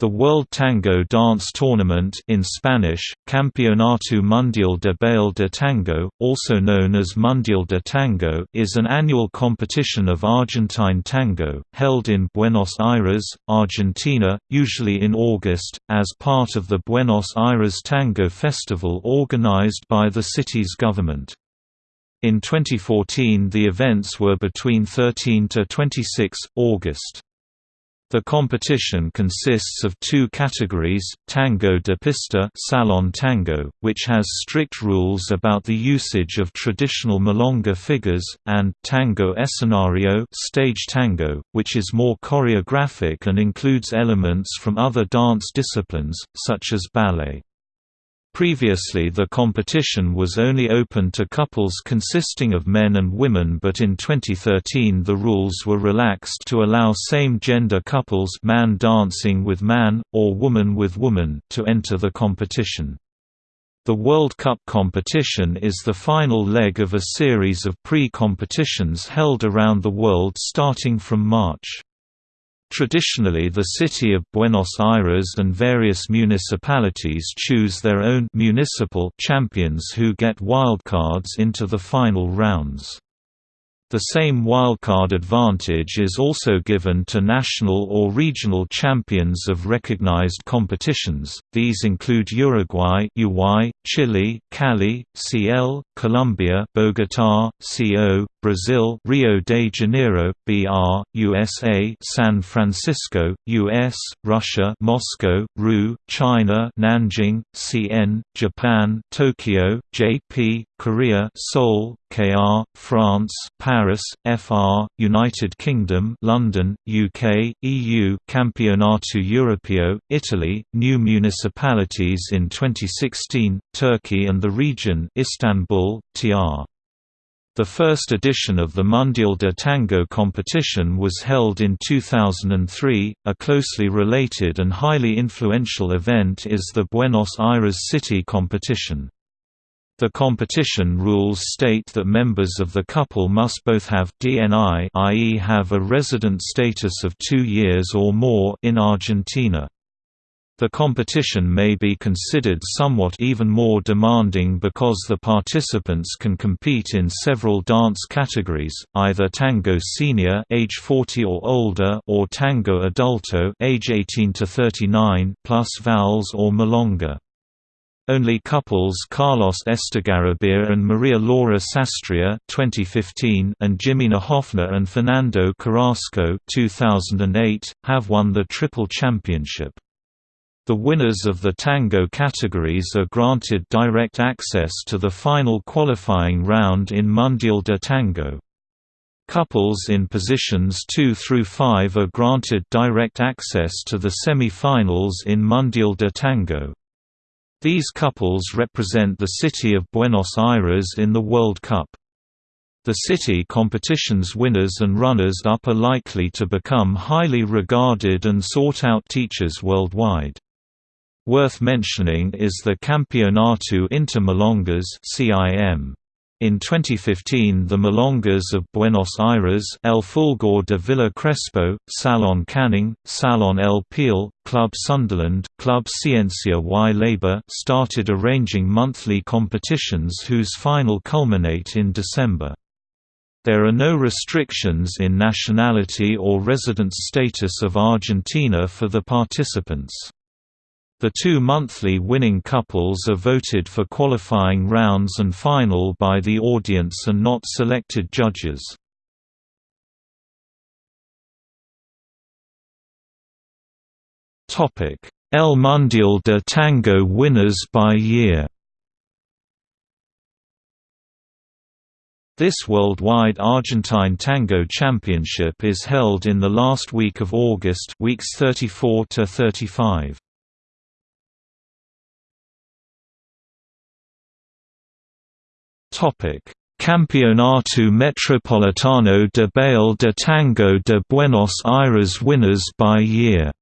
The World Tango Dance Tournament in Spanish, Campeonato Mundial de Baile de Tango, also known as Mundial de Tango is an annual competition of Argentine tango, held in Buenos Aires, Argentina, usually in August, as part of the Buenos Aires Tango Festival organized by the city's government. In 2014 the events were between 13 to 26, August. The competition consists of two categories, Tango de Pista Salon Tango, which has strict rules about the usage of traditional milonga figures, and Tango Escenario Stage Tango, which is more choreographic and includes elements from other dance disciplines, such as ballet. Previously the competition was only open to couples consisting of men and women but in 2013 the rules were relaxed to allow same-gender couples man dancing with man, or woman with woman to enter the competition. The World Cup competition is the final leg of a series of pre-competitions held around the world starting from March. Traditionally the city of Buenos Aires and various municipalities choose their own municipal champions who get wildcards into the final rounds. The same wildcard advantage is also given to national or regional champions of recognized competitions. These include Uruguay, UY, Chile, Cali, CL, Colombia, Bogotá, CO, Brazil, Rio de Janeiro, BR, USA, San Francisco, US, Russia, Moscow, RU, China, Nanjing, CN, Japan, Tokyo, JP, Korea, Seoul, KR, France, Paris, FR, United Kingdom, London, UK, EU, Campionato Europeo, Italy, new municipalities in 2016, Turkey and the region, Istanbul, TR. The first edition of the Mundial de Tango competition was held in 2003. A closely related and highly influential event is the Buenos Aires City competition. The competition rules state that members of the couple must both have DNI i.e. have a resident status of two years or more in Argentina. The competition may be considered somewhat even more demanding because the participants can compete in several dance categories, either tango senior age 40 or older or tango adulto age 18 to 39 plus vals or milonga. Only couples Carlos Estigarribia and Maria Laura Sastria 2015 and Jimena Hoffner and Fernando Carrasco 2008, have won the Triple Championship. The winners of the tango categories are granted direct access to the final qualifying round in Mundial de Tango. Couples in positions 2 through 5 are granted direct access to the semi-finals in Mundial de Tango. These couples represent the city of Buenos Aires in the World Cup. The city competition's winners and runners-up are likely to become highly regarded and sought-out teachers worldwide. Worth mentioning is the Campeonato Intermilongas (CIM). In 2015 the Milongas of Buenos Aires El Fulgor de Villa Crespo, Salon Canning, Salon El Peel, Club Sunderland, Club Ciencia y Labor started arranging monthly competitions whose final culminate in December. There are no restrictions in nationality or residence status of Argentina for the participants. The two monthly winning couples are voted for qualifying rounds and final by the audience and not selected judges. El Mundial de Tango winners by year This worldwide Argentine Tango Championship is held in the last week of August weeks 34 to 35. Campeonato Metropolitano de Baile de Tango de Buenos Aires winners by year.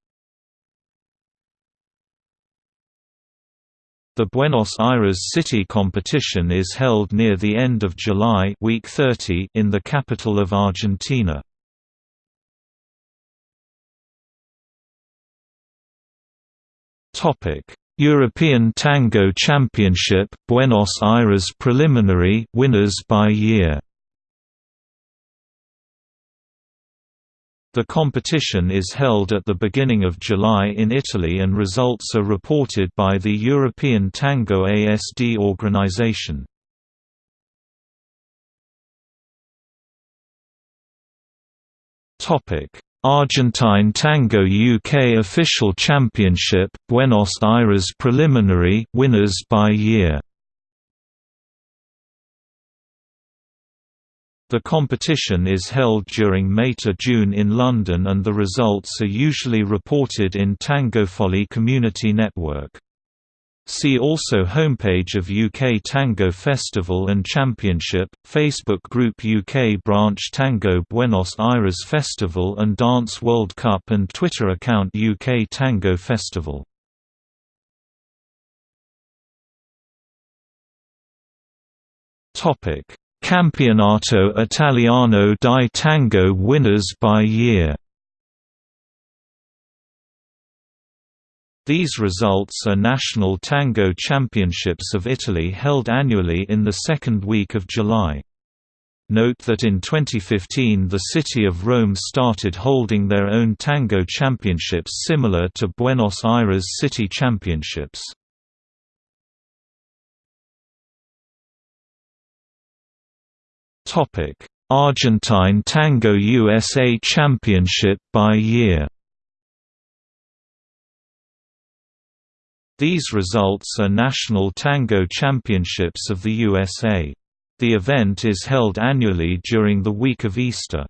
The Buenos Aires City competition is held near the end of July week 30 in the capital of Argentina. European Tango Championship, Buenos Aires preliminary winners by year. The competition is held at the beginning of July in Italy and results are reported by the European Tango ASD organization. Argentine Tango UK Official Championship, Buenos Aires preliminary winners by year. The competition is held during May to June in London and the results are usually reported in Tangofolly Community Network. See also Homepage of UK Tango Festival and Championship, Facebook group UK branch Tango Buenos Aires Festival and Dance World Cup and Twitter account UK Tango Festival. Campionato Italiano di Tango winners by year These results are national tango championships of Italy held annually in the second week of July. Note that in 2015 the city of Rome started holding their own tango championships similar to Buenos Aires City Championships. Argentine Tango USA Championship by year These results are national tango championships of the USA. The event is held annually during the week of Easter.